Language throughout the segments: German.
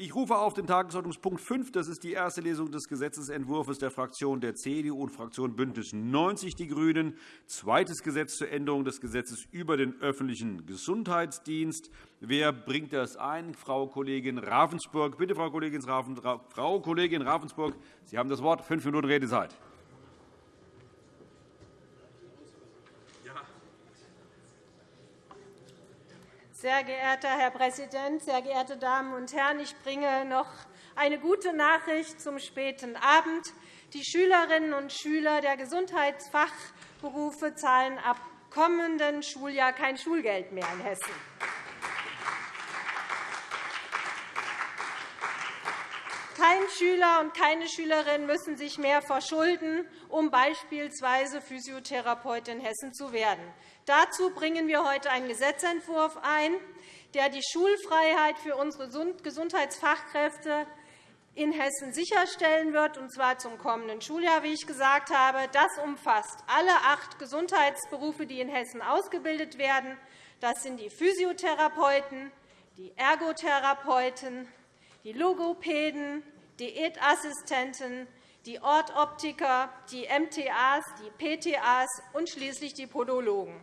Ich rufe auf den Tagesordnungspunkt 5. Das ist die erste Lesung des Gesetzentwurfs der Fraktion der CDU und Fraktion BÜNDNIS 90 die GRÜNEN. Zweites Gesetz zur Änderung des Gesetzes über den öffentlichen Gesundheitsdienst. Wer bringt das ein? Frau Kollegin Ravensburg. Bitte, Frau Kollegin Ravensburg. Sie haben das Wort. Fünf Minuten Redezeit. Sehr geehrter Herr Präsident, sehr geehrte Damen und Herren! Ich bringe noch eine gute Nachricht zum späten Abend. Die Schülerinnen und Schüler der Gesundheitsfachberufe zahlen ab kommenden Schuljahr kein Schulgeld mehr in Hessen. Kein Schüler und keine Schülerin müssen sich mehr verschulden, um beispielsweise Physiotherapeut in Hessen zu werden. Dazu bringen wir heute einen Gesetzentwurf ein, der die Schulfreiheit für unsere Gesundheitsfachkräfte in Hessen sicherstellen wird, und zwar zum kommenden Schuljahr, wie ich gesagt habe. Das umfasst alle acht Gesundheitsberufe, die in Hessen ausgebildet werden. Das sind die Physiotherapeuten, die Ergotherapeuten, die Logopäden, Diätassistenten, die Ortoptiker, die MTAs, die PTAs und schließlich die Podologen.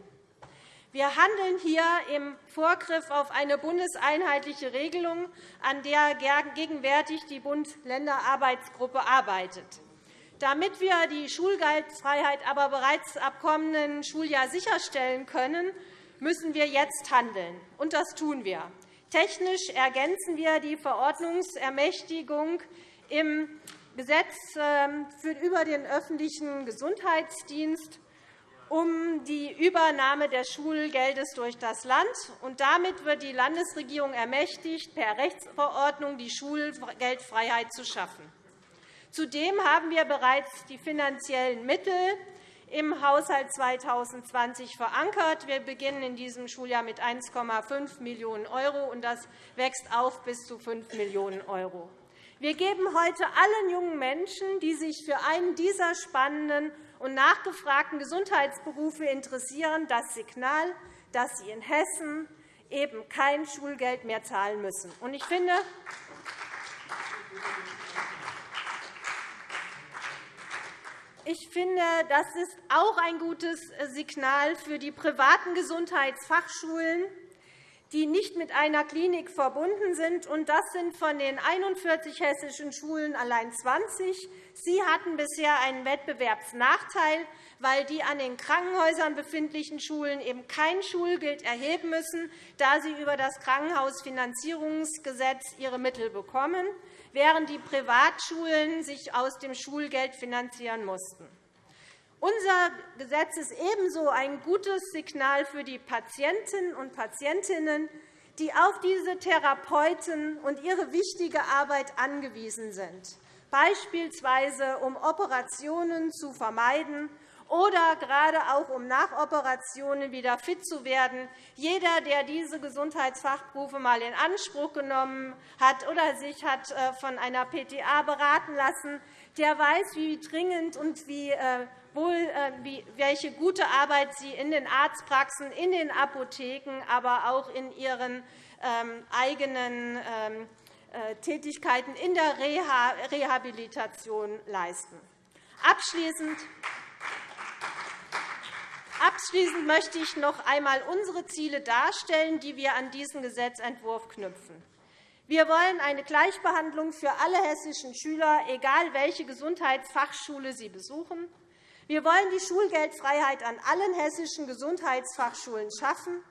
Wir handeln hier im Vorgriff auf eine bundeseinheitliche Regelung, an der gegenwärtig die Bund-Länder-Arbeitsgruppe arbeitet. Damit wir die Schulgeldfreiheit aber bereits ab kommenden Schuljahr sicherstellen können, müssen wir jetzt handeln. Und das tun wir. Technisch ergänzen wir die Verordnungsermächtigung im Gesetz ähm, über den öffentlichen Gesundheitsdienst um die Übernahme des Schulgeldes durch das Land. Damit wird die Landesregierung ermächtigt, per Rechtsverordnung die Schulgeldfreiheit zu schaffen. Zudem haben wir bereits die finanziellen Mittel im Haushalt 2020 verankert. Wir beginnen in diesem Schuljahr mit 1,5 Millionen €, und das wächst auf bis zu 5 Millionen €. Wir geben heute allen jungen Menschen, die sich für einen dieser spannenden und nachgefragten Gesundheitsberufe interessieren, das Signal, dass sie in Hessen eben kein Schulgeld mehr zahlen müssen. Ich finde, ich finde, das ist auch ein gutes Signal für die privaten Gesundheitsfachschulen, die nicht mit einer Klinik verbunden sind. das sind von den 41 hessischen Schulen allein 20. Sie hatten bisher einen Wettbewerbsnachteil, weil die an den Krankenhäusern befindlichen Schulen eben kein Schulgeld erheben müssen, da sie über das Krankenhausfinanzierungsgesetz ihre Mittel bekommen während die Privatschulen sich aus dem Schulgeld finanzieren mussten. Unser Gesetz ist ebenso ein gutes Signal für die Patientinnen und Patientinnen, die auf diese Therapeuten und ihre wichtige Arbeit angewiesen sind, beispielsweise um Operationen zu vermeiden oder gerade auch um nach Operationen wieder fit zu werden. Jeder, der diese Gesundheitsfachberufe einmal in Anspruch genommen hat oder sich hat äh, von einer PTA beraten lassen, der weiß, wie dringend und wie äh, wohl, äh, welche gute Arbeit Sie in den Arztpraxen, in den Apotheken, aber auch in Ihren ähm, eigenen ähm, Tätigkeiten in der Rehabilitation leisten. Abschließend Abschließend möchte ich noch einmal unsere Ziele darstellen, die wir an diesen Gesetzentwurf knüpfen. Wir wollen eine Gleichbehandlung für alle hessischen Schüler, egal welche Gesundheitsfachschule sie besuchen. Wir wollen die Schulgeldfreiheit an allen hessischen Gesundheitsfachschulen schaffen.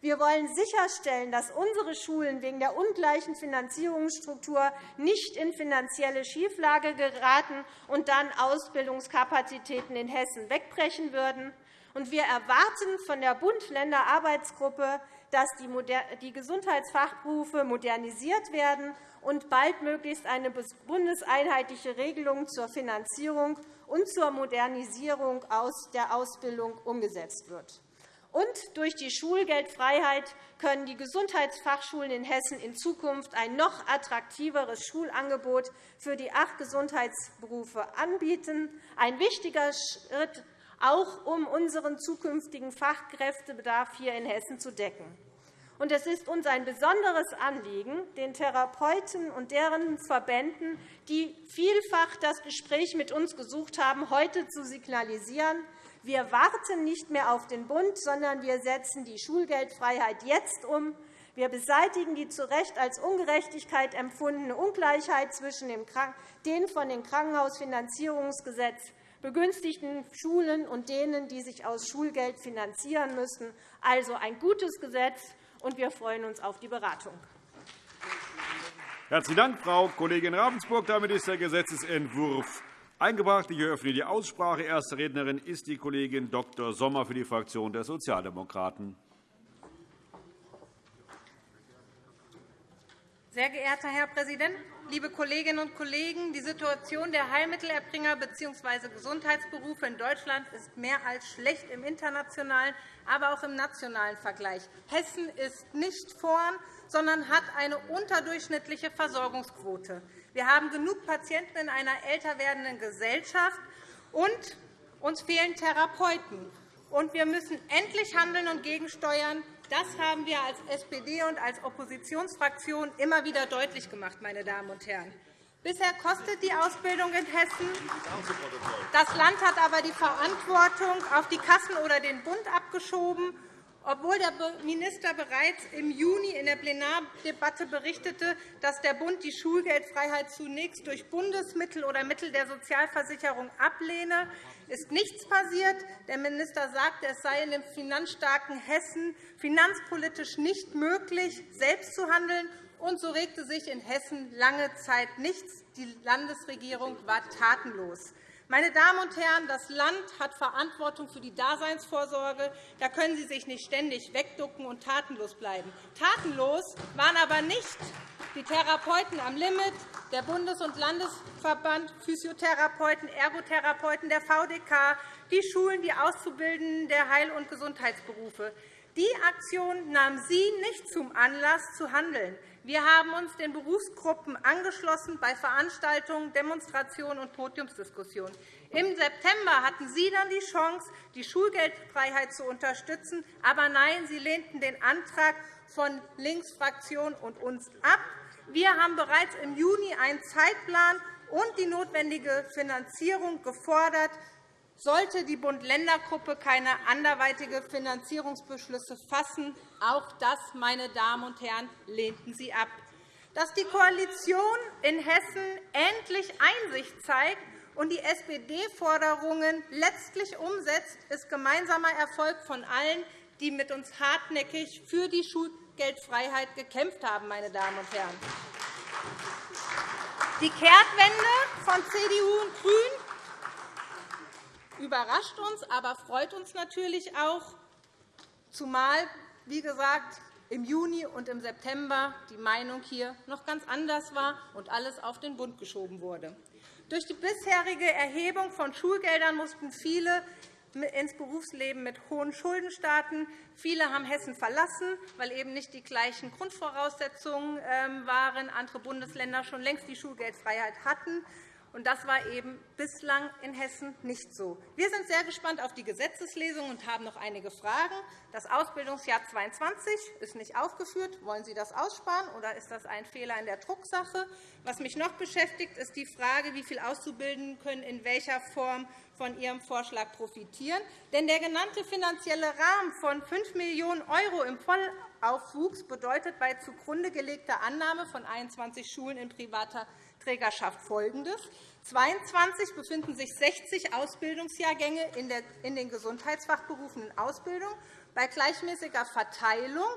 Wir wollen sicherstellen, dass unsere Schulen wegen der ungleichen Finanzierungsstruktur nicht in finanzielle Schieflage geraten und dann Ausbildungskapazitäten in Hessen wegbrechen würden. Und wir erwarten von der Bund-Länder-Arbeitsgruppe, dass die Gesundheitsfachberufe modernisiert werden und baldmöglichst eine bundeseinheitliche Regelung zur Finanzierung und zur Modernisierung der Ausbildung umgesetzt wird. Und durch die Schulgeldfreiheit können die Gesundheitsfachschulen in Hessen in Zukunft ein noch attraktiveres Schulangebot für die acht Gesundheitsberufe anbieten. Ein wichtiger Schritt auch um unseren zukünftigen Fachkräftebedarf hier in Hessen zu decken. Es ist uns ein besonderes Anliegen, den Therapeuten und deren Verbänden, die vielfach das Gespräch mit uns gesucht haben, heute zu signalisieren, wir warten nicht mehr auf den Bund, sondern wir setzen die Schulgeldfreiheit jetzt um. Wir beseitigen die zu Recht als Ungerechtigkeit empfundene Ungleichheit zwischen den von dem Krankenhausfinanzierungsgesetz begünstigten Schulen und denen, die sich aus Schulgeld finanzieren müssen. Also ein gutes Gesetz, und wir freuen uns auf die Beratung. Herzlichen Dank, Frau Kollegin Ravensburg. Damit ist der Gesetzentwurf eingebracht. Ich eröffne die Aussprache. Erste Rednerin ist die Kollegin Dr. Sommer für die Fraktion der Sozialdemokraten. Sehr geehrter Herr Präsident, liebe Kolleginnen und Kollegen! Die Situation der Heilmittelerbringer bzw. Gesundheitsberufe in Deutschland ist mehr als schlecht im internationalen, aber auch im nationalen Vergleich. Hessen ist nicht vorn, sondern hat eine unterdurchschnittliche Versorgungsquote. Wir haben genug Patienten in einer älter werdenden Gesellschaft, und uns fehlen Therapeuten. Und wir müssen endlich handeln und gegensteuern. Das haben wir als SPD und als Oppositionsfraktion immer wieder deutlich gemacht. Meine Damen und Herren. Bisher kostet die Ausbildung in Hessen. Das Land hat aber die Verantwortung auf die Kassen oder den Bund abgeschoben obwohl der Minister bereits im Juni in der Plenardebatte berichtete, dass der Bund die Schulgeldfreiheit zunächst durch Bundesmittel oder Mittel der Sozialversicherung ablehne, ist nichts passiert. Der Minister sagte, es sei in dem finanzstarken Hessen finanzpolitisch nicht möglich, selbst zu handeln. Und so regte sich in Hessen lange Zeit nichts. Die Landesregierung war tatenlos. Meine Damen und Herren, das Land hat Verantwortung für die Daseinsvorsorge. Da können Sie sich nicht ständig wegducken und tatenlos bleiben. Tatenlos waren aber nicht die Therapeuten am Limit, der Bundes- und Landesverband Physiotherapeuten, Ergotherapeuten, der VDK, die Schulen, die Auszubildenden der Heil- und Gesundheitsberufe. Die Aktion nahm Sie nicht zum Anlass, zu handeln. Wir haben uns den Berufsgruppen angeschlossen bei Veranstaltungen, Demonstrationen und Podiumsdiskussionen. Im September hatten Sie dann die Chance, die Schulgeldfreiheit zu unterstützen. Aber nein, Sie lehnten den Antrag von Linksfraktion und uns ab. Wir haben bereits im Juni einen Zeitplan und die notwendige Finanzierung gefordert. Sollte die Bund-Länder-Gruppe keine anderweitige Finanzierungsbeschlüsse fassen, auch das, meine Damen und Herren, lehnten Sie ab. Dass die Koalition in Hessen endlich Einsicht zeigt und die SPD-Forderungen letztlich umsetzt, ist gemeinsamer Erfolg von allen, die mit uns hartnäckig für die Schulgeldfreiheit gekämpft haben. Meine Damen und Herren. Die Kehrtwende von CDU und GRÜNEN überrascht uns, aber freut uns natürlich auch, zumal, wie gesagt, im Juni und im September die Meinung hier noch ganz anders war und alles auf den Bund geschoben wurde. Durch die bisherige Erhebung von Schulgeldern mussten viele ins Berufsleben mit hohen Schulden starten. Viele haben Hessen verlassen, weil eben nicht die gleichen Grundvoraussetzungen ähm, waren. Andere Bundesländer schon längst die Schulgeldfreiheit hatten. Und das war eben bislang in Hessen nicht so. Wir sind sehr gespannt auf die Gesetzeslesung und haben noch einige Fragen. Das Ausbildungsjahr 2022 ist nicht aufgeführt. Wollen Sie das aussparen, oder ist das ein Fehler in der Drucksache? Was mich noch beschäftigt, ist die Frage, wie viele Auszubildenden können in welcher Form von Ihrem Vorschlag profitieren. Denn der genannte finanzielle Rahmen von 5 Millionen € im Vollaufwuchs bedeutet bei zugrunde gelegter Annahme von 21 Schulen in privater Trägerschaft folgendes. 22 befinden sich 60 Ausbildungsjahrgänge in den Gesundheitsfachberufen in Ausbildung. Bei gleichmäßiger Verteilung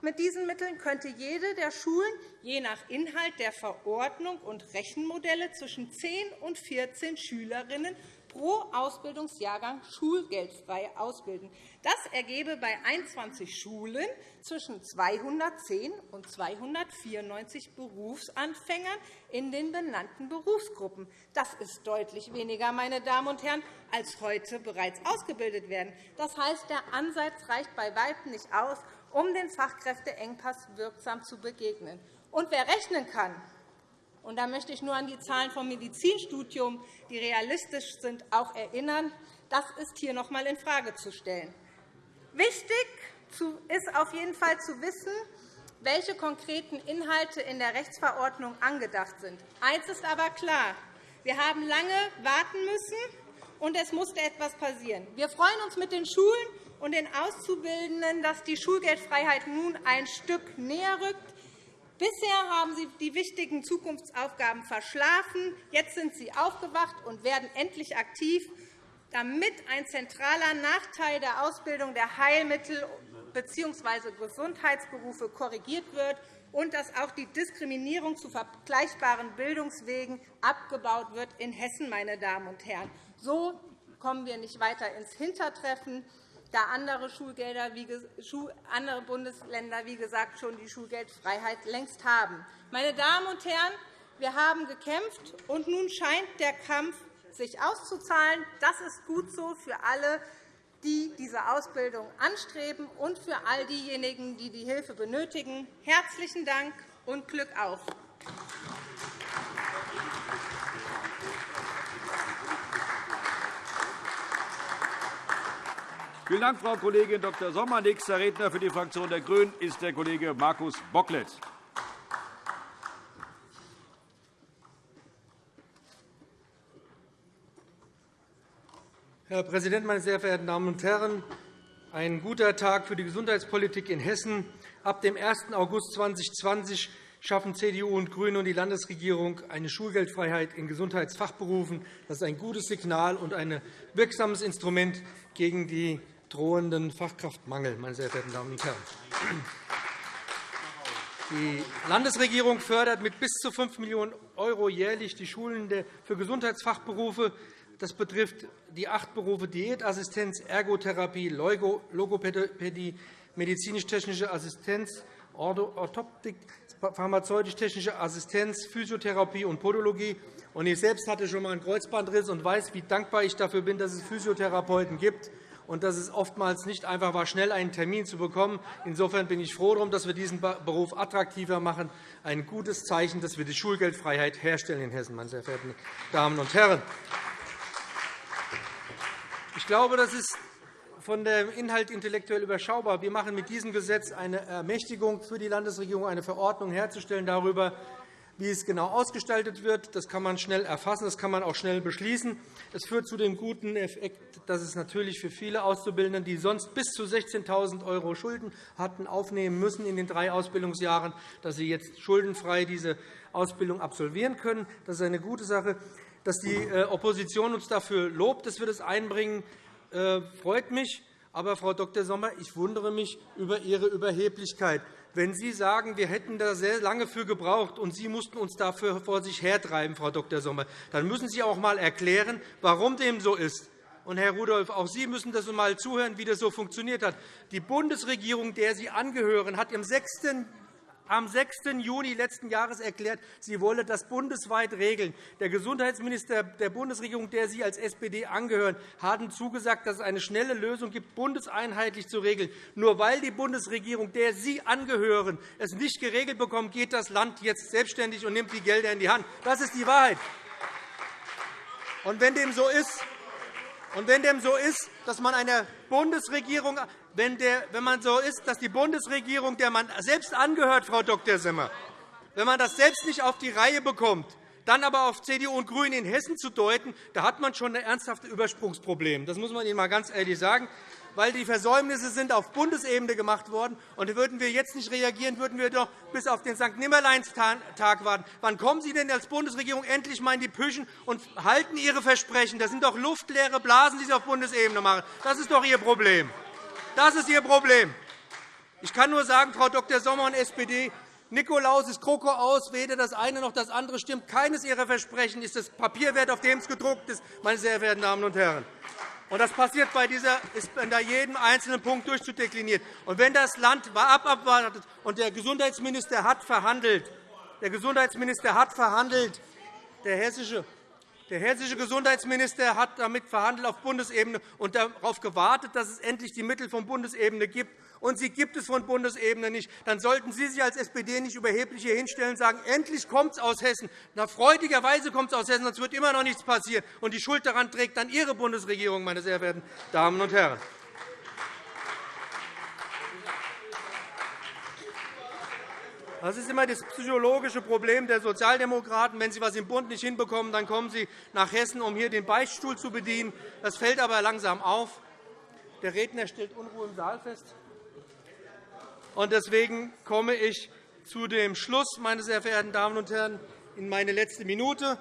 mit diesen Mitteln könnte jede der Schulen je nach Inhalt der Verordnung und Rechenmodelle zwischen 10 und 14 Schülerinnen pro Ausbildungsjahrgang schulgeldfrei ausbilden. Das ergebe bei 21 Schulen zwischen 210 und 294 Berufsanfängern in den benannten Berufsgruppen. Das ist deutlich weniger, meine Damen und Herren, als heute bereits ausgebildet werden. Das heißt, der Ansatz reicht bei Weitem nicht aus, um den Fachkräfteengpass wirksam zu begegnen. Und wer rechnen kann, und da möchte ich nur an die Zahlen vom Medizinstudium, die realistisch sind, auch erinnern. Das ist hier noch einmal infrage zu stellen. Wichtig ist auf jeden Fall zu wissen, welche konkreten Inhalte in der Rechtsverordnung angedacht sind. Eines ist aber klar. Wir haben lange warten müssen, und es musste etwas passieren. Wir freuen uns mit den Schulen und den Auszubildenden, dass die Schulgeldfreiheit nun ein Stück näher rückt. Bisher haben Sie die wichtigen Zukunftsaufgaben verschlafen. Jetzt sind Sie aufgewacht und werden endlich aktiv, damit ein zentraler Nachteil der Ausbildung der Heilmittel bzw. Gesundheitsberufe korrigiert wird und dass auch die Diskriminierung zu vergleichbaren Bildungswegen abgebaut wird in Hessen, meine Damen und Herren. So kommen wir nicht weiter ins Hintertreffen, da andere, Schulgelder, andere Bundesländer wie gesagt, schon die Schulgeldfreiheit längst haben. Meine Damen und Herren, wir haben gekämpft, und nun scheint der Kampf sich auszuzahlen. Das ist gut so für alle, die diese Ausbildung anstreben, und für all diejenigen, die die Hilfe benötigen. Herzlichen Dank und Glück auf! Vielen Dank, Frau Kollegin Dr. Sommer. Nächster Redner für die Fraktion der GRÜNEN ist der Kollege Markus Bocklet. Herr Präsident, meine sehr verehrten Damen und Herren! Ein guter Tag für die Gesundheitspolitik in Hessen. Ab dem 1. August 2020 schaffen CDU und GRÜNE und die Landesregierung eine Schulgeldfreiheit in Gesundheitsfachberufen. Das ist ein gutes Signal und ein wirksames Instrument gegen die drohenden Fachkraftmangel. Meine sehr verehrten Damen und Herren. Die Landesregierung fördert mit bis zu 5 Millionen € jährlich die Schulen für Gesundheitsfachberufe. Das betrifft die acht Berufe Diätassistenz, Ergotherapie, Logopädie, medizinisch-technische Assistenz, Orthoptik, pharmazeutisch-technische Assistenz, Physiotherapie und Podologie. Ich selbst hatte schon einmal einen Kreuzbandriss und weiß, wie dankbar ich dafür bin, dass es Physiotherapeuten gibt und dass es oftmals nicht einfach war, schnell einen Termin zu bekommen. Insofern bin ich froh darum, dass wir diesen Beruf attraktiver machen. Ein gutes Zeichen, dass wir die Schulgeldfreiheit herstellen in Hessen, meine sehr verehrten Damen und Herren. Ich glaube, das ist von dem Inhalt intellektuell überschaubar. Wir machen mit diesem Gesetz eine Ermächtigung für die Landesregierung, eine Verordnung herzustellen darüber, wie es genau ausgestaltet wird. Das kann man schnell erfassen, das kann man auch schnell beschließen. Es führt zu dem guten Effekt, dass es natürlich für viele Auszubildende, die sonst bis zu 16.000 € Schulden hatten, aufnehmen müssen in den drei Ausbildungsjahren, dass sie jetzt schuldenfrei diese Ausbildung absolvieren können. Das ist eine gute Sache. Dass die äh, Opposition uns dafür lobt, dass wir das einbringen, äh, freut mich. Aber, Frau Dr. Sommer, ich wundere mich über Ihre Überheblichkeit. Wenn Sie sagen, wir hätten da sehr lange für gebraucht und Sie mussten uns dafür vor sich hertreiben, Frau Dr. Sommer, dann müssen Sie auch einmal erklären, warum dem so ist. Und, Herr Rudolph, auch Sie müssen das einmal zuhören, wie das so funktioniert hat. Die Bundesregierung, der Sie angehören, hat im 6 am 6. Juni letzten Jahres erklärt, sie wolle das bundesweit regeln. Der Gesundheitsminister der Bundesregierung, der Sie als SPD angehören, hat zugesagt, dass es eine schnelle Lösung gibt, bundeseinheitlich zu regeln. Nur weil die Bundesregierung, der Sie angehören, es nicht geregelt bekommt, geht das Land jetzt selbstständig und nimmt die Gelder in die Hand. Das ist die Wahrheit. Und wenn dem so ist, und wenn dem so ist, dass man einer Bundesregierung wenn, der, wenn man so ist, dass die Bundesregierung, der man selbst angehört, Frau Dr. Simmer, wenn man das selbst nicht auf die Reihe bekommt, dann aber auf CDU und GRÜNE in Hessen zu deuten, da hat man schon ein ernsthaftes Übersprungsproblem. Das muss man Ihnen einmal ganz ehrlich sagen weil die Versäumnisse sind auf Bundesebene gemacht worden. Und würden wir jetzt nicht reagieren, würden wir doch bis auf den St. Nimmerleinstag warten. Wann kommen Sie denn als Bundesregierung endlich einmal in die Püschen und halten Ihre Versprechen? Das sind doch luftleere Blasen, die Sie auf Bundesebene machen. Das ist doch Ihr Problem. Das ist Ihr Problem. Ich kann nur sagen, Frau Dr. Sommer und SPD, Nikolaus ist Kroko aus, weder das eine noch das andere stimmt. Keines Ihrer Versprechen ist das Papier wert, auf dem es gedruckt ist, meine sehr verehrten Damen und Herren. Und das passiert bei dieser, ist bei jedem einzelnen Punkt durchzudekliniert. Und wenn das Land abwartet und der Gesundheitsminister hat verhandelt, der Gesundheitsminister hat verhandelt, der hessische der hessische Gesundheitsminister hat damit verhandelt auf Bundesebene und darauf gewartet, dass es endlich die Mittel von Bundesebene gibt. Und sie gibt es von Bundesebene nicht. Dann sollten Sie sich als SPD nicht überheblich hier hinstellen und sagen, endlich kommt es aus Hessen. Na, freudigerweise kommt es aus Hessen, sonst wird immer noch nichts passieren. Und die Schuld daran trägt dann Ihre Bundesregierung, meine sehr verehrten Damen und Herren. Das ist immer das psychologische Problem der Sozialdemokraten. Wenn sie etwas im Bund nicht hinbekommen, dann kommen sie nach Hessen, um hier den Beichtstuhl zu bedienen. Das fällt aber langsam auf. Der Redner stellt Unruhe im Saal fest. Deswegen komme ich zu dem Schluss, meine sehr verehrten Damen und Herren, in meine letzte Minute.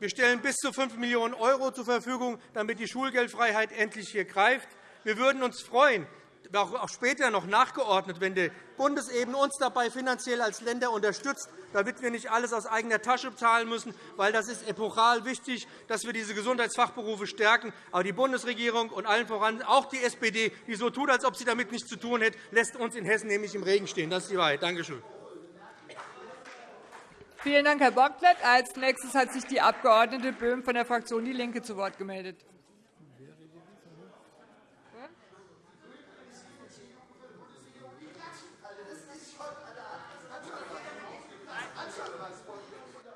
Wir stellen bis zu 5 Millionen € zur Verfügung, damit die Schulgeldfreiheit endlich hier greift. Wir würden uns freuen, auch später noch nachgeordnet, wenn die Bundesebene uns dabei finanziell als Länder unterstützt, damit wir nicht alles aus eigener Tasche zahlen müssen, weil das ist epochal wichtig, dass wir diese Gesundheitsfachberufe stärken. Aber die Bundesregierung und allen voran auch die SPD, die so tut, als ob sie damit nichts zu tun hätte, lässt uns in Hessen nämlich im Regen stehen. Das ist die Wahrheit. Danke schön. Vielen Dank, Herr Bocklet. Als nächstes hat sich die Abg. Böhm von der Fraktion DIE LINKE zu Wort gemeldet.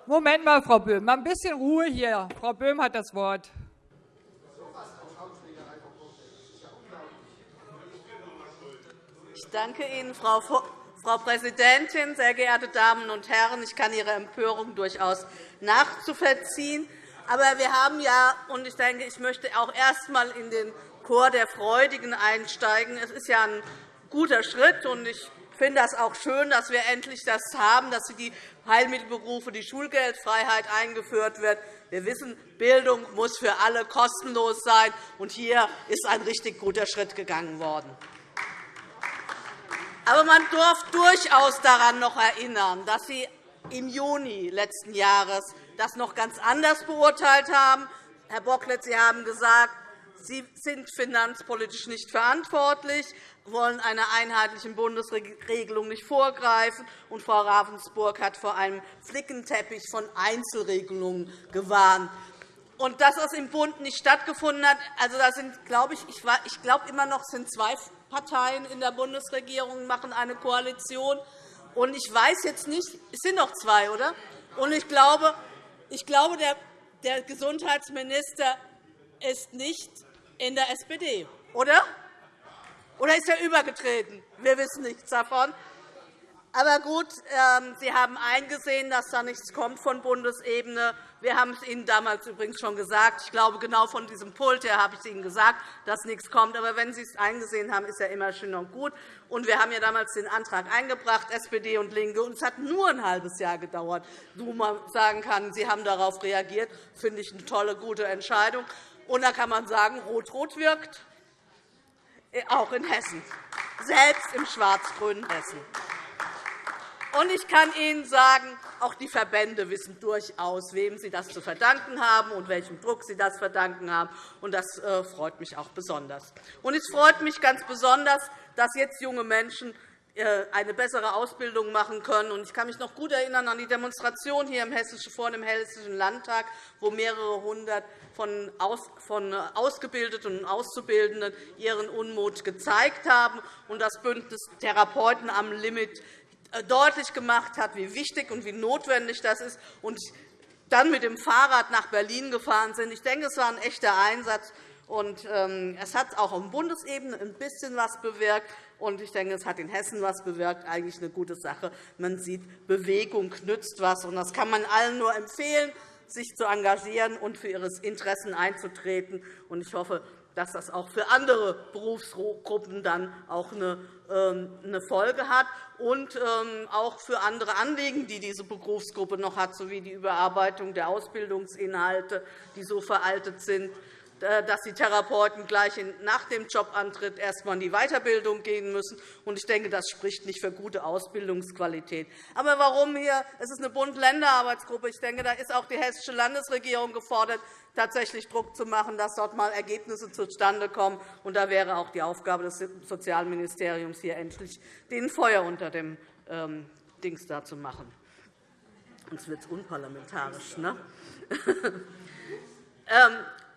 Moment mal, Frau Böhm, mal ein bisschen Ruhe hier. Frau Böhm hat das Wort. Ich danke Ihnen, Frau Frau Präsidentin, sehr geehrte Damen und Herren! Ich kann Ihre Empörung durchaus nachzuvollziehen. Aber wir haben ja, und ich denke, ich möchte auch erst einmal in den Chor der Freudigen einsteigen. Es ist ja ein guter Schritt, und ich finde es auch schön, dass wir endlich das haben, dass die Heilmittelberufe die Schulgeldfreiheit eingeführt wird. Wir wissen, Bildung muss für alle kostenlos sein, und hier ist ein richtig guter Schritt gegangen worden. Aber man darf durchaus daran noch erinnern, dass Sie im Juni letzten Jahres das noch ganz anders beurteilt haben. Herr Bocklet, Sie haben gesagt, Sie sind finanzpolitisch nicht verantwortlich, wollen einer einheitlichen Bundesregelung nicht vorgreifen. Und Frau Ravensburg hat vor einem Flickenteppich von Einzelregelungen gewarnt. Und dass das im Bund nicht stattgefunden hat, also da sind, glaube ich, ich glaube immer noch sind zwei Parteien in der Bundesregierung machen eine Koalition. Und ich weiß jetzt nicht, es sind noch zwei, oder? Und ich glaube, ich glaube der Gesundheitsminister ist nicht in der SPD, oder? Oder ist er übergetreten? Wir wissen nichts davon. Aber gut, ähm, Sie haben eingesehen, dass da nichts kommt von Bundesebene. Wir haben es Ihnen damals übrigens schon gesagt. Ich glaube, genau von diesem Pult her habe ich es Ihnen gesagt, dass nichts kommt. Aber wenn Sie es eingesehen haben, ist ja immer schön und gut. Und wir haben ja damals den Antrag eingebracht, SPD und LINKE. Und es hat nur ein halbes Jahr gedauert, wo man sagen kann, Sie haben darauf reagiert. Das finde ich eine tolle, gute Entscheidung. Und da kann man sagen, Rot-Rot wirkt, äh, auch in Hessen, selbst im schwarz-grünen Hessen. Und ich kann Ihnen sagen, auch die Verbände wissen durchaus, wem sie das zu verdanken haben und welchem Druck sie das verdanken haben. Und das äh, freut mich auch besonders. Und es freut mich ganz besonders, dass jetzt junge Menschen eine bessere Ausbildung machen können. Ich kann mich noch gut erinnern an die Demonstration hier vor dem Hessischen Landtag, wo mehrere hundert von Ausgebildeten und Auszubildenden ihren Unmut gezeigt haben und das Bündnis Therapeuten am Limit äh, deutlich gemacht hat, wie wichtig und wie notwendig das ist, und dann mit dem Fahrrad nach Berlin gefahren sind. Ich denke, es war ein echter Einsatz. Und, ähm, es hat auch auf Bundesebene ein bisschen etwas bewirkt. Und ich denke, es hat in Hessen etwas bewirkt. Eigentlich eine gute Sache. Man sieht, Bewegung nützt etwas. Und das kann man allen nur empfehlen, sich zu engagieren und für ihre Interessen einzutreten. Und ich hoffe, dass das auch für andere Berufsgruppen dann auch eine ähm, Folge hat und ähm, auch für andere Anliegen, die diese Berufsgruppe noch hat, sowie die Überarbeitung der Ausbildungsinhalte, die so veraltet sind, dass die Therapeuten gleich nach dem Jobantritt erst einmal in die Weiterbildung gehen müssen. Ich denke, das spricht nicht für gute Ausbildungsqualität. Aber warum hier? Es ist eine Bund-Länder-Arbeitsgruppe. Ich denke, da ist auch die Hessische Landesregierung gefordert, tatsächlich Druck zu machen, dass dort einmal Ergebnisse zustande kommen. Da wäre auch die Aufgabe des Sozialministeriums, hier endlich den Feuer unter dem ähm, Dings da zu machen. Sonst wird es unparlamentarisch. Ne?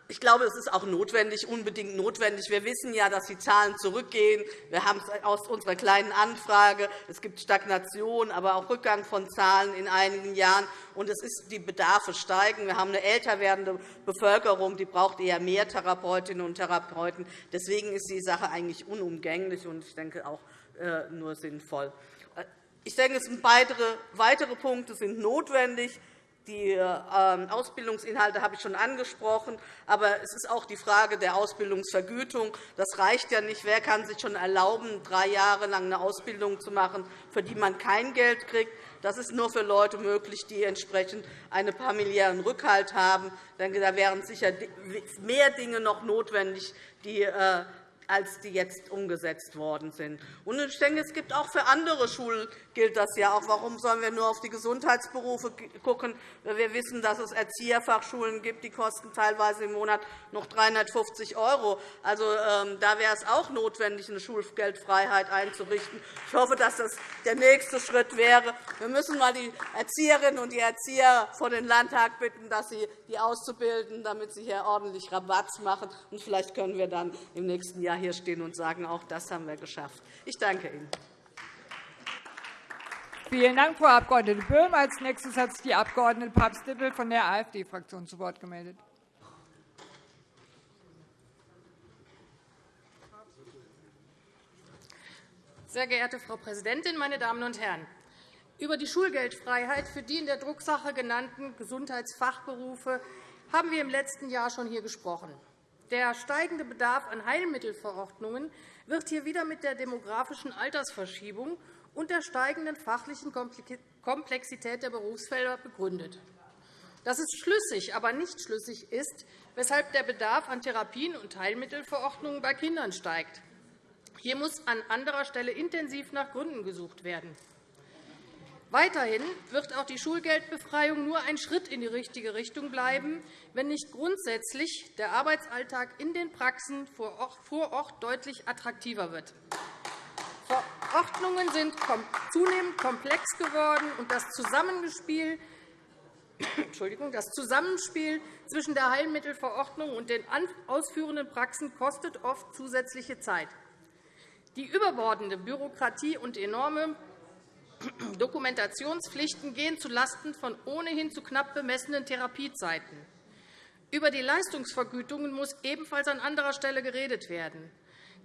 Ich glaube, es ist auch notwendig, unbedingt notwendig. Wir wissen ja, dass die Zahlen zurückgehen. Wir haben es aus unserer kleinen Anfrage. Es gibt Stagnation, aber auch Rückgang von Zahlen in einigen Jahren. Und es ist, die Bedarfe steigen. Wir haben eine älter werdende Bevölkerung, die braucht eher mehr Therapeutinnen und Therapeuten. Deswegen ist die Sache eigentlich unumgänglich und ich denke auch äh, nur sinnvoll. Ich denke, weitere Punkte sind notwendig. Die ähm, Ausbildungsinhalte habe ich schon angesprochen. Aber es ist auch die Frage der Ausbildungsvergütung. Das reicht ja nicht. Wer kann sich schon erlauben, drei Jahre lang eine Ausbildung zu machen, für die man kein Geld kriegt? Das ist nur für Leute möglich, die entsprechend einen familiären Rückhalt haben. Da wären sicher mehr Dinge noch notwendig, die äh, als die jetzt umgesetzt worden sind. ich denke, es gibt auch für andere Schulen gilt das ja auch. Warum sollen wir nur auf die Gesundheitsberufe schauen? Wir wissen, dass es Erzieherfachschulen gibt, die kosten teilweise im Monat noch 350 €. Also, ähm, da wäre es auch notwendig, eine Schulgeldfreiheit einzurichten. Ich hoffe, dass das der nächste Schritt wäre. Wir müssen einmal die Erzieherinnen und die Erzieher vor den Landtag bitten, dass sie die auszubilden, damit sie hier ordentlich Rabatz machen. Und vielleicht können wir dann im nächsten Jahr hier stehen und sagen, auch das haben wir geschafft. Ich danke Ihnen. Vielen Dank, Frau Abg. Böhm. Als nächstes hat sich die Abg. Papst-Dippel von der AfD-Fraktion zu Wort gemeldet. Sehr geehrte Frau Präsidentin, meine Damen und Herren! Über die Schulgeldfreiheit für die in der Drucksache genannten Gesundheitsfachberufe haben wir im letzten Jahr schon hier gesprochen. Der steigende Bedarf an Heilmittelverordnungen wird hier wieder mit der demografischen Altersverschiebung und der steigenden fachlichen Komplexität der Berufsfelder begründet. Dass es schlüssig, aber nicht schlüssig ist, weshalb der Bedarf an Therapien und Heilmittelverordnungen bei Kindern steigt. Hier muss an anderer Stelle intensiv nach Gründen gesucht werden. Weiterhin wird auch die Schulgeldbefreiung nur ein Schritt in die richtige Richtung bleiben, wenn nicht grundsätzlich der Arbeitsalltag in den Praxen vor Ort deutlich attraktiver wird. Verordnungen sind zunehmend komplex geworden, und das Zusammenspiel das Zusammenspiel zwischen der Heilmittelverordnung und den ausführenden Praxen kostet oft zusätzliche Zeit. Die überbordende Bürokratie und enorme Dokumentationspflichten gehen zulasten von ohnehin zu knapp bemessenen Therapiezeiten. Über die Leistungsvergütungen muss ebenfalls an anderer Stelle geredet werden.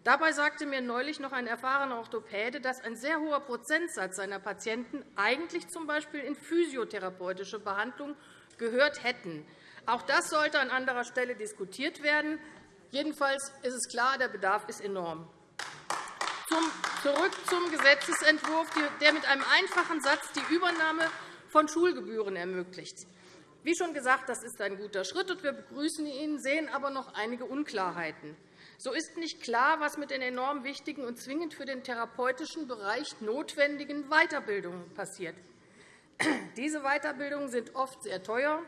Dabei sagte mir neulich noch ein erfahrener Orthopäde, dass ein sehr hoher Prozentsatz seiner Patienten eigentlich z. B. in physiotherapeutische Behandlung gehört hätten. Auch das sollte an anderer Stelle diskutiert werden. Jedenfalls ist es klar, der Bedarf ist enorm. Zurück zum Gesetzentwurf, der mit einem einfachen Satz die Übernahme von Schulgebühren ermöglicht. Wie schon gesagt, das ist ein guter Schritt, und wir begrüßen ihn, sehen aber noch einige Unklarheiten. So ist nicht klar, was mit den enorm wichtigen und zwingend für den therapeutischen Bereich notwendigen Weiterbildungen passiert. Diese Weiterbildungen sind oft sehr teuer.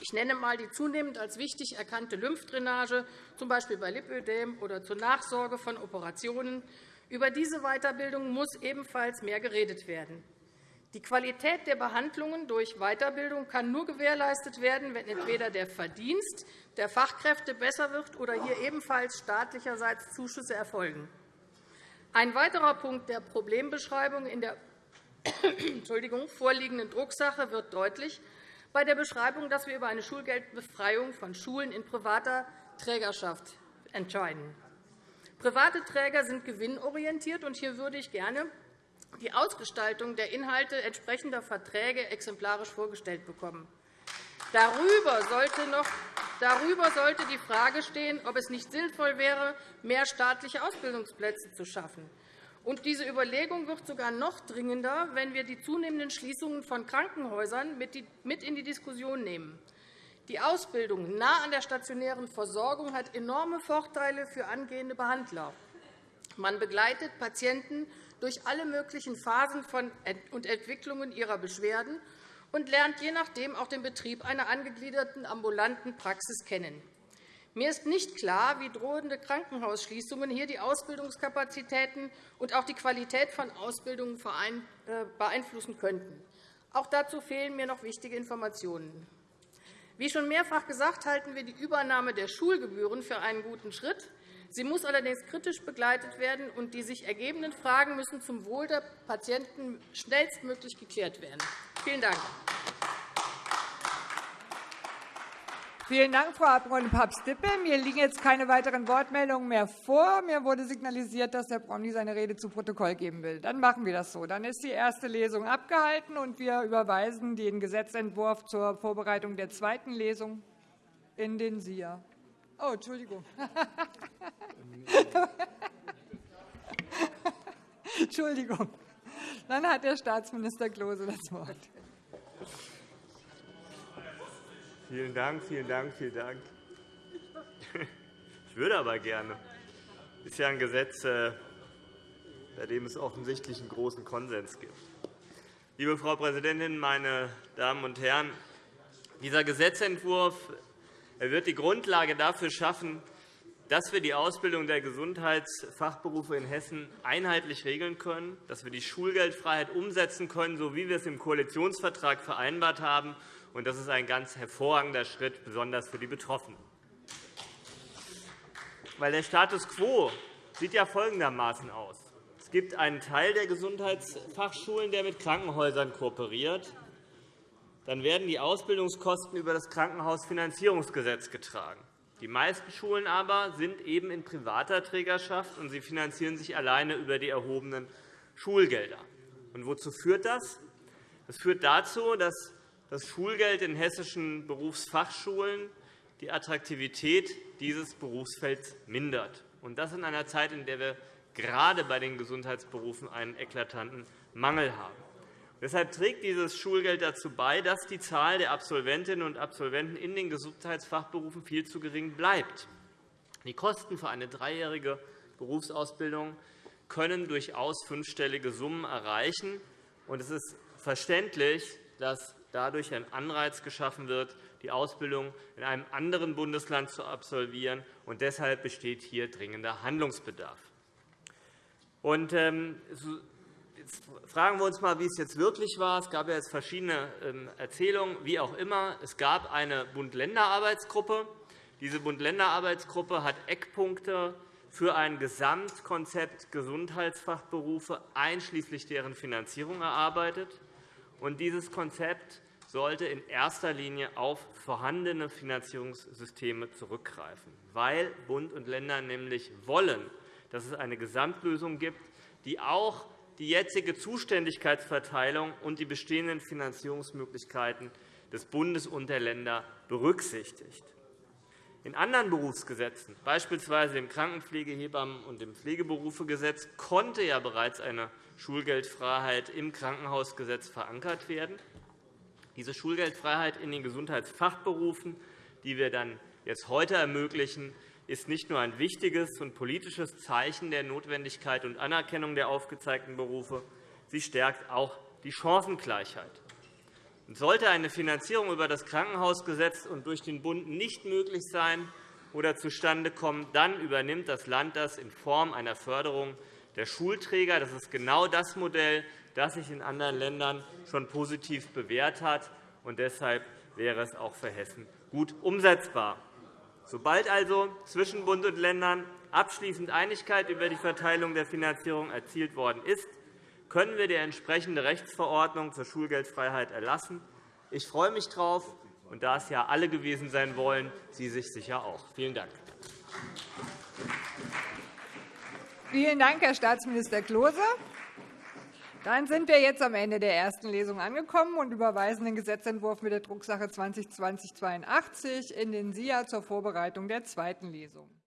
Ich nenne einmal die zunehmend als wichtig erkannte Lymphdrainage, z. B. bei Lipödem oder zur Nachsorge von Operationen. Über diese Weiterbildung muss ebenfalls mehr geredet werden. Die Qualität der Behandlungen durch Weiterbildung kann nur gewährleistet werden, wenn entweder der Verdienst der Fachkräfte besser wird oder hier ebenfalls staatlicherseits Zuschüsse erfolgen. Ein weiterer Punkt der Problembeschreibung in der vorliegenden Drucksache wird deutlich bei der Beschreibung, dass wir über eine Schulgeldbefreiung von Schulen in privater Trägerschaft entscheiden. Private Träger sind gewinnorientiert, und hier würde ich gerne die Ausgestaltung der Inhalte entsprechender Verträge exemplarisch vorgestellt bekommen. Darüber sollte, noch, darüber sollte die Frage stehen, ob es nicht sinnvoll wäre, mehr staatliche Ausbildungsplätze zu schaffen. Und diese Überlegung wird sogar noch dringender, wenn wir die zunehmenden Schließungen von Krankenhäusern mit in die Diskussion nehmen. Die Ausbildung nah an der stationären Versorgung hat enorme Vorteile für angehende Behandler. Man begleitet Patienten durch alle möglichen Phasen und Entwicklungen ihrer Beschwerden und lernt je nachdem auch den Betrieb einer angegliederten ambulanten Praxis kennen. Mir ist nicht klar, wie drohende Krankenhausschließungen hier die Ausbildungskapazitäten und auch die Qualität von Ausbildungen äh, beeinflussen könnten. Auch dazu fehlen mir noch wichtige Informationen. Wie schon mehrfach gesagt, halten wir die Übernahme der Schulgebühren für einen guten Schritt. Sie muss allerdings kritisch begleitet werden, und die sich ergebenden Fragen müssen zum Wohl der Patienten schnellstmöglich geklärt werden. Vielen Dank. Vielen Dank, Frau Abg. Papst-Dippel. Mir liegen jetzt keine weiteren Wortmeldungen mehr vor. Mir wurde signalisiert, dass Herr Promny seine Rede zu Protokoll geben will. Dann machen wir das so. Dann ist die erste Lesung abgehalten, und wir überweisen den Gesetzentwurf zur Vorbereitung der zweiten Lesung in den SIA. Oh, Entschuldigung. Entschuldigung. Dann hat der Staatsminister Klose das Wort. Vielen Dank, vielen Dank, vielen Dank. Ich würde aber gerne. Das ist ja ein Gesetz, äh, bei dem es offensichtlich einen großen Konsens gibt. Liebe Frau Präsidentin, meine Damen und Herren! Dieser Gesetzentwurf wird die Grundlage dafür schaffen, dass wir die Ausbildung der Gesundheitsfachberufe in Hessen einheitlich regeln können, dass wir die Schulgeldfreiheit umsetzen können, so wie wir es im Koalitionsvertrag vereinbart haben, und das ist ein ganz hervorragender Schritt, besonders für die Betroffenen. Weil der Status quo sieht ja folgendermaßen aus. Es gibt einen Teil der Gesundheitsfachschulen, der mit Krankenhäusern kooperiert. Dann werden die Ausbildungskosten über das Krankenhausfinanzierungsgesetz getragen. Die meisten Schulen aber sind eben in privater Trägerschaft, und sie finanzieren sich alleine über die erhobenen Schulgelder. Und wozu führt das? Das führt dazu, dass das Schulgeld in hessischen Berufsfachschulen die Attraktivität dieses Berufsfelds mindert. Und das in einer Zeit, in der wir gerade bei den Gesundheitsberufen einen eklatanten Mangel haben. Deshalb trägt dieses Schulgeld dazu bei, dass die Zahl der Absolventinnen und Absolventen in den Gesundheitsfachberufen viel zu gering bleibt. Die Kosten für eine dreijährige Berufsausbildung können durchaus fünfstellige Summen erreichen. Es ist verständlich, dass dadurch ein Anreiz geschaffen wird, die Ausbildung in einem anderen Bundesland zu absolvieren. Und deshalb besteht hier dringender Handlungsbedarf. Und, ähm, Jetzt fragen wir uns einmal, wie es jetzt wirklich war. Es gab ja jetzt verschiedene ähm, Erzählungen, wie auch immer. Es gab eine Bund-Länder-Arbeitsgruppe. Diese Bund-Länder-Arbeitsgruppe hat Eckpunkte für ein Gesamtkonzept Gesundheitsfachberufe einschließlich deren Finanzierung erarbeitet. Und dieses Konzept sollte in erster Linie auf vorhandene Finanzierungssysteme zurückgreifen, weil Bund und Länder nämlich wollen, dass es eine Gesamtlösung gibt, die auch die jetzige Zuständigkeitsverteilung und die bestehenden Finanzierungsmöglichkeiten des Bundes und der Länder berücksichtigt. In anderen Berufsgesetzen, beispielsweise im Krankenpflegehebammen- und im Pflegeberufegesetz, konnte ja bereits eine Schulgeldfreiheit im Krankenhausgesetz verankert werden. Diese Schulgeldfreiheit in den Gesundheitsfachberufen, die wir dann jetzt heute ermöglichen, ist nicht nur ein wichtiges und politisches Zeichen der Notwendigkeit und Anerkennung der aufgezeigten Berufe, sie stärkt auch die Chancengleichheit. sollte eine Finanzierung über das Krankenhausgesetz und durch den Bund nicht möglich sein oder zustande kommen, dann übernimmt das Land das in Form einer Förderung der Schulträger. Das ist genau das Modell, das sich in anderen Ländern schon positiv bewährt hat. Und deshalb wäre es auch für Hessen gut umsetzbar. Sobald also zwischen Bund und Ländern abschließend Einigkeit über die Verteilung der Finanzierung erzielt worden ist, können wir die entsprechende Rechtsverordnung zur Schulgeldfreiheit erlassen. Ich freue mich darauf, und da es ja alle gewesen sein wollen, Sie sich sicher auch. Vielen Dank. Vielen Dank, Herr Staatsminister Klose. Dann sind wir jetzt am Ende der ersten Lesung angekommen und überweisen den Gesetzentwurf mit der Drucksache 2020-82 in den SIA zur Vorbereitung der zweiten Lesung.